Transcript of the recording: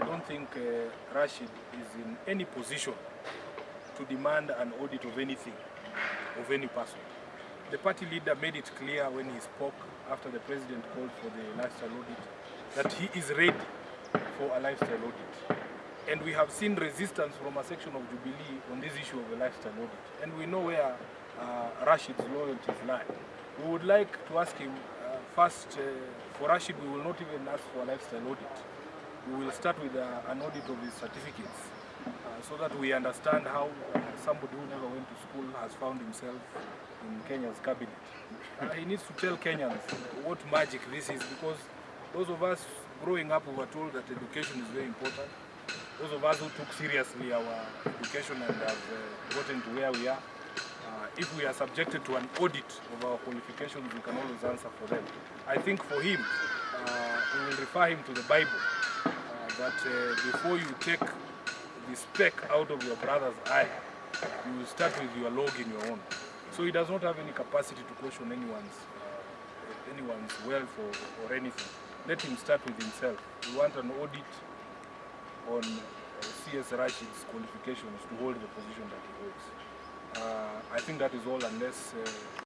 I don't think uh, Rashid is in any position to demand an audit of anything, of any person. The party leader made it clear when he spoke after the president called for the lifestyle audit that he is ready for a lifestyle audit. And we have seen resistance from a section of Jubilee on this issue of a lifestyle audit. And we know where uh, Rashid's loyalties lie. We would like to ask him, uh, first, uh, for Rashid, we will not even ask for a lifestyle audit. We will start with uh, an audit of his certificates uh, so that we understand how uh, somebody who never went to school has found himself in Kenya's cabinet. Uh, he needs to tell Kenyans what magic this is because those of us growing up we were told that education is very important. Those of us who took seriously our education and have uh, gotten to where we are, uh, if we are subjected to an audit of our qualifications, we can always answer for them. I think for him, uh, we will refer him to the Bible, that uh, before you take the speck out of your brother's eye, you start with your log in your own. So he does not have any capacity to question anyone's, uh, anyone's wealth or, or anything. Let him start with himself. We want an audit on uh, CS Rashid's qualifications to hold the position that he holds. Uh, I think that is all unless uh,